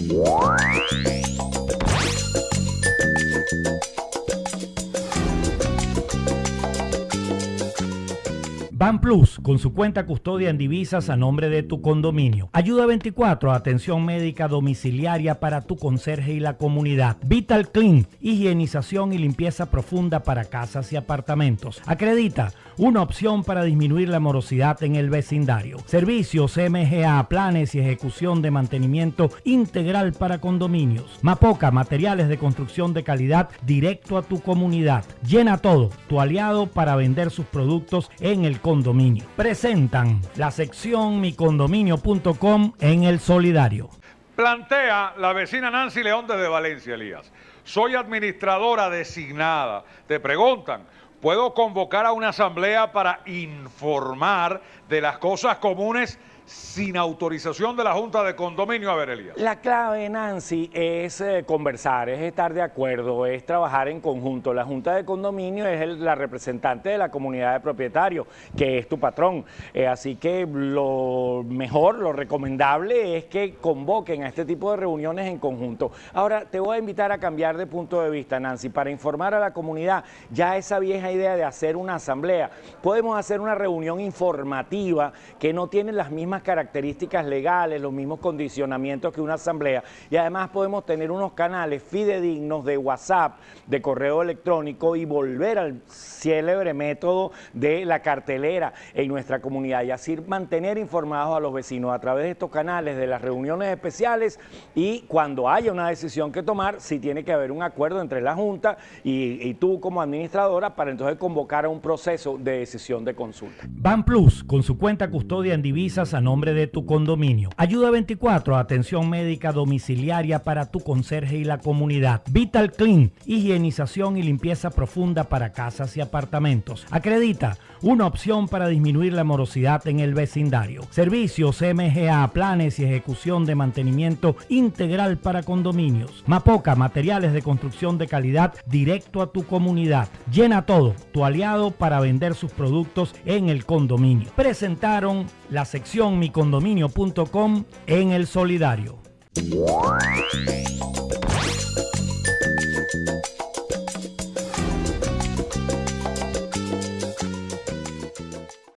Thank you. Ban Plus, con su cuenta custodia en divisas a nombre de tu condominio. Ayuda 24, atención médica domiciliaria para tu conserje y la comunidad. Vital Clean, higienización y limpieza profunda para casas y apartamentos. Acredita, una opción para disminuir la morosidad en el vecindario. Servicios MGA, planes y ejecución de mantenimiento integral para condominios. Mapoca, materiales de construcción de calidad directo a tu comunidad. Llena todo, tu aliado para vender sus productos en el Presentan la sección micondominio.com en el solidario. Plantea la vecina Nancy León desde Valencia, Elías. Soy administradora designada. Te preguntan, ¿puedo convocar a una asamblea para informar de las cosas comunes sin autorización de la Junta de Condominio, a ver, Elías. La clave, Nancy, es eh, conversar, es estar de acuerdo, es trabajar en conjunto. La Junta de Condominio es la representante de la comunidad de propietarios, que es tu patrón. Eh, así que lo mejor, lo recomendable es que convoquen a este tipo de reuniones en conjunto. Ahora, te voy a invitar a cambiar de punto de vista, Nancy, para informar a la comunidad ya esa vieja idea de hacer una asamblea. Podemos hacer una reunión informativa que no tiene las mismas características legales, los mismos condicionamientos que una asamblea y además podemos tener unos canales fidedignos de WhatsApp, de correo electrónico y volver al célebre método de la cartelera en nuestra comunidad y así mantener informados a los vecinos a través de estos canales, de las reuniones especiales y cuando haya una decisión que tomar, si tiene que haber un acuerdo entre la Junta y, tú como administradora para entonces convocar a un proceso de decisión de consulta. Ban Plus, con su cuenta custodia en divisas a nombre de tu condominio. Ayuda 24, atención médica domiciliaria para tu conserje y la comunidad. Vital Clean, higienización y limpieza profunda para casas y apartamentos. Acredita, una opción para disminuir la morosidad en el vecindario. Servicios MGA, planes y ejecución de mantenimiento integral para condominios. Mapoca, materiales de construcción de calidad directo a tu comunidad. Llena todo, tu aliado para vender sus productos en el condominio. Presentaron la sección micondominio.com en el solidario.